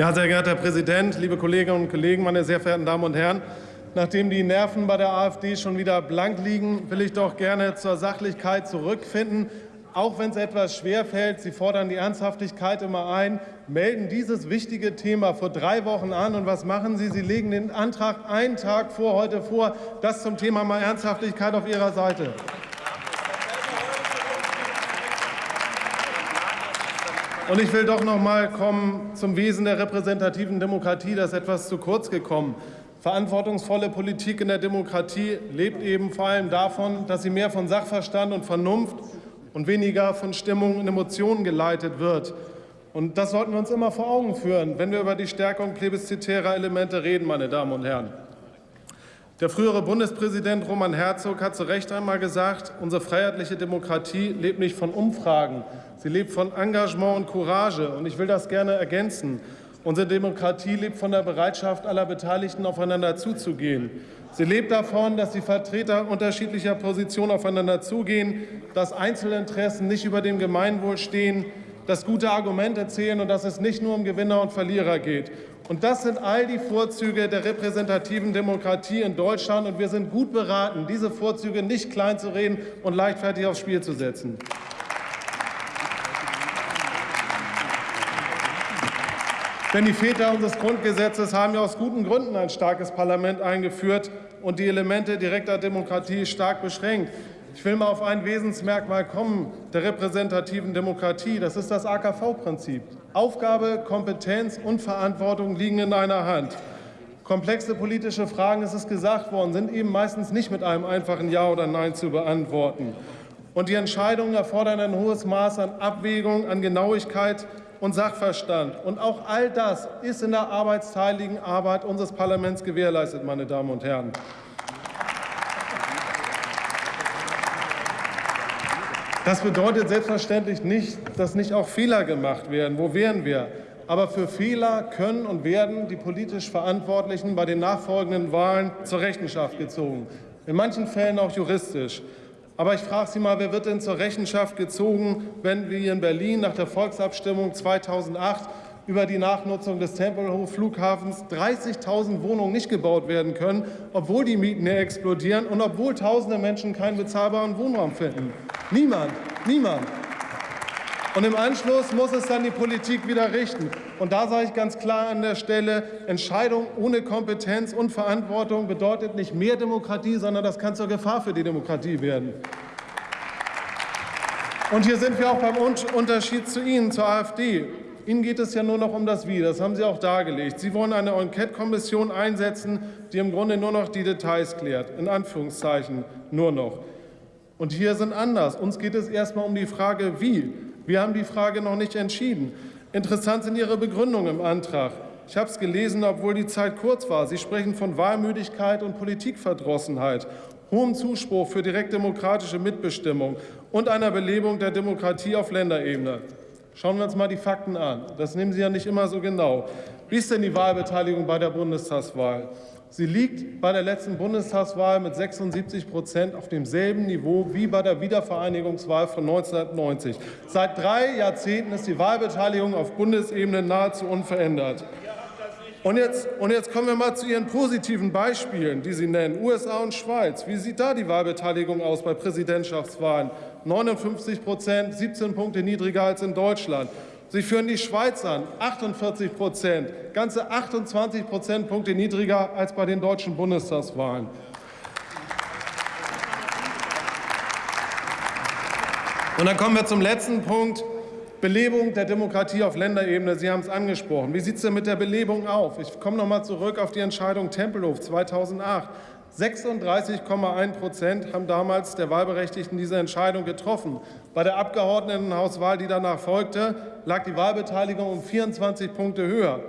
Ja, sehr geehrter Herr Präsident, liebe Kolleginnen und Kollegen, meine sehr verehrten Damen und Herren! Nachdem die Nerven bei der AfD schon wieder blank liegen, will ich doch gerne zur Sachlichkeit zurückfinden. Auch wenn es etwas schwer fällt, Sie fordern die Ernsthaftigkeit immer ein, melden dieses wichtige Thema vor drei Wochen an. Und was machen Sie? Sie legen den Antrag einen Tag vor heute vor. Das zum Thema mal Ernsthaftigkeit auf Ihrer Seite. Und ich will doch noch mal kommen zum Wesen der repräsentativen Demokratie. Das ist etwas zu kurz gekommen. Verantwortungsvolle Politik in der Demokratie lebt eben vor allem davon, dass sie mehr von Sachverstand und Vernunft und weniger von Stimmung und Emotionen geleitet wird. Und das sollten wir uns immer vor Augen führen, wenn wir über die Stärkung plebiszitärer Elemente reden, meine Damen und Herren. Der frühere Bundespräsident Roman Herzog hat zu Recht einmal gesagt, unsere freiheitliche Demokratie lebt nicht von Umfragen, sie lebt von Engagement und Courage. Und ich will das gerne ergänzen. Unsere Demokratie lebt von der Bereitschaft aller Beteiligten, aufeinander zuzugehen. Sie lebt davon, dass die Vertreter unterschiedlicher Positionen aufeinander zugehen, dass Einzelinteressen nicht über dem Gemeinwohl stehen, dass gute Argumente zählen und dass es nicht nur um Gewinner und Verlierer geht. Und das sind all die Vorzüge der repräsentativen Demokratie in Deutschland. Und wir sind gut beraten, diese Vorzüge nicht kleinzureden und leichtfertig aufs Spiel zu setzen. Denn die Väter unseres Grundgesetzes haben ja aus guten Gründen ein starkes Parlament eingeführt und die Elemente direkter Demokratie stark beschränkt. Ich will mal auf ein Wesensmerkmal kommen der repräsentativen Demokratie. Das ist das AKV-Prinzip. Aufgabe, Kompetenz und Verantwortung liegen in einer Hand. Komplexe politische Fragen, es ist gesagt worden, sind eben meistens nicht mit einem einfachen Ja oder Nein zu beantworten. Und die Entscheidungen erfordern ein hohes Maß an Abwägung, an Genauigkeit und Sachverstand. Und auch all das ist in der arbeitsteiligen Arbeit unseres Parlaments gewährleistet, meine Damen und Herren. Das bedeutet selbstverständlich nicht, dass nicht auch Fehler gemacht werden. Wo wären wir? Aber für Fehler können und werden die politisch Verantwortlichen bei den nachfolgenden Wahlen zur Rechenschaft gezogen. In manchen Fällen auch juristisch. Aber ich frage Sie mal, wer wird denn zur Rechenschaft gezogen, wenn wir in Berlin nach der Volksabstimmung 2008 über die Nachnutzung des Tempelhofer Flughafens 30.000 Wohnungen nicht gebaut werden können, obwohl die Mieten explodieren und obwohl tausende Menschen keinen bezahlbaren Wohnraum finden. Niemand, niemand. Und im Anschluss muss es dann die Politik wieder richten. Und da sage ich ganz klar an der Stelle, Entscheidung ohne Kompetenz und Verantwortung bedeutet nicht mehr Demokratie, sondern das kann zur Gefahr für die Demokratie werden. Und hier sind wir auch beim Unterschied zu Ihnen, zur AfD. Ihnen geht es ja nur noch um das Wie, das haben Sie auch dargelegt. Sie wollen eine Enquete-Kommission einsetzen, die im Grunde nur noch die Details klärt, in Anführungszeichen nur noch. Und hier sind anders. Uns geht es erst einmal um die Frage, wie. Wir haben die Frage noch nicht entschieden. Interessant sind Ihre Begründungen im Antrag. Ich habe es gelesen, obwohl die Zeit kurz war. Sie sprechen von Wahlmüdigkeit und Politikverdrossenheit, hohem Zuspruch für direktdemokratische Mitbestimmung und einer Belebung der Demokratie auf Länderebene. Schauen wir uns mal die Fakten an. Das nehmen Sie ja nicht immer so genau. Wie ist denn die Wahlbeteiligung bei der Bundestagswahl? Sie liegt bei der letzten Bundestagswahl mit 76 Prozent auf demselben Niveau wie bei der Wiedervereinigungswahl von 1990. Seit drei Jahrzehnten ist die Wahlbeteiligung auf Bundesebene nahezu unverändert. Und jetzt, und jetzt kommen wir mal zu Ihren positiven Beispielen, die Sie nennen. USA und Schweiz. Wie sieht da die Wahlbeteiligung aus bei Präsidentschaftswahlen? 59 Prozent, 17 Punkte niedriger als in Deutschland. Sie führen die Schweiz an, 48 Prozent, ganze 28 Prozentpunkte niedriger als bei den deutschen Bundestagswahlen. Und dann kommen wir zum letzten Punkt. Belebung der Demokratie auf Länderebene. Sie haben es angesprochen. Wie sieht es denn mit der Belebung auf? Ich komme noch mal zurück auf die Entscheidung Tempelhof 2008. 36,1 Prozent haben damals der Wahlberechtigten diese Entscheidung getroffen. Bei der Abgeordnetenhauswahl, die danach folgte, lag die Wahlbeteiligung um 24 Punkte höher.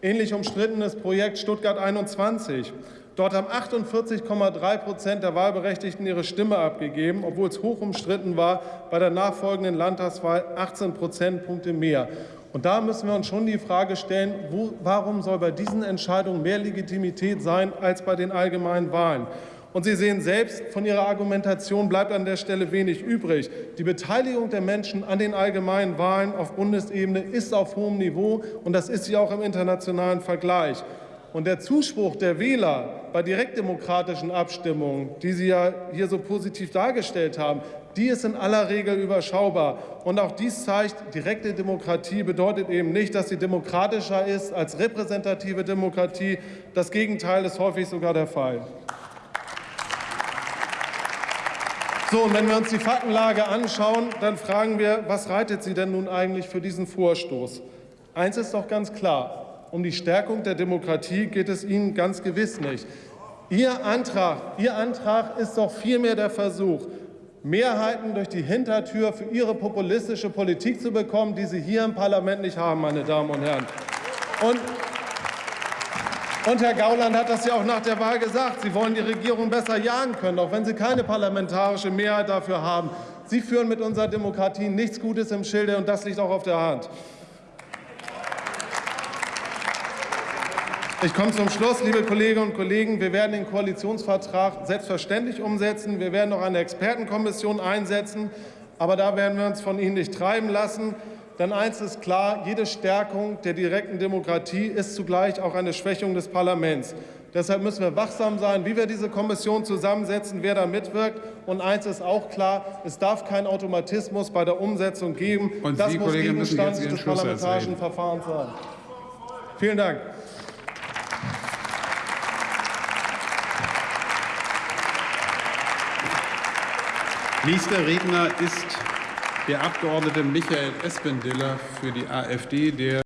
Ähnlich umstrittenes Projekt Stuttgart 21. Dort haben 48,3 Prozent der Wahlberechtigten ihre Stimme abgegeben, obwohl es hoch umstritten war, bei der nachfolgenden Landtagswahl 18 Prozentpunkte mehr. Und da müssen wir uns schon die Frage stellen, wo, warum soll bei diesen Entscheidungen mehr Legitimität sein als bei den allgemeinen Wahlen? Und Sie sehen selbst, von Ihrer Argumentation bleibt an der Stelle wenig übrig. Die Beteiligung der Menschen an den allgemeinen Wahlen auf Bundesebene ist auf hohem Niveau, und das ist sie auch im internationalen Vergleich. Und der Zuspruch der Wähler bei direktdemokratischen Abstimmungen, die Sie ja hier so positiv dargestellt haben, die ist in aller Regel überschaubar. Und auch dies zeigt, direkte Demokratie bedeutet eben nicht, dass sie demokratischer ist als repräsentative Demokratie. Das Gegenteil ist häufig sogar der Fall. So, und wenn wir uns die Faktenlage anschauen, dann fragen wir, was reitet sie denn nun eigentlich für diesen Vorstoß? Eins ist doch ganz klar, um die Stärkung der Demokratie geht es Ihnen ganz gewiss nicht. Ihr Antrag, Ihr Antrag ist doch vielmehr der Versuch, Mehrheiten durch die Hintertür für Ihre populistische Politik zu bekommen, die Sie hier im Parlament nicht haben, meine Damen und Herren. Und und Herr Gauland hat das ja auch nach der Wahl gesagt. Sie wollen die Regierung besser jagen können, auch wenn Sie keine parlamentarische Mehrheit dafür haben. Sie führen mit unserer Demokratie nichts Gutes im Schilde, und das liegt auch auf der Hand. Ich komme zum Schluss, liebe Kolleginnen und Kollegen. Wir werden den Koalitionsvertrag selbstverständlich umsetzen. Wir werden noch eine Expertenkommission einsetzen. Aber da werden wir uns von Ihnen nicht treiben lassen. Denn eins ist klar, jede Stärkung der direkten Demokratie ist zugleich auch eine Schwächung des Parlaments. Deshalb müssen wir wachsam sein, wie wir diese Kommission zusammensetzen, wer da mitwirkt. Und eins ist auch klar, es darf keinen Automatismus bei der Umsetzung geben. Und das Sie, muss Kollege, Gegenstand des parlamentarischen. Verfahrens sein. Vielen Dank. Nächster Redner ist der Abgeordnete Michael Espendiller für die AfD, der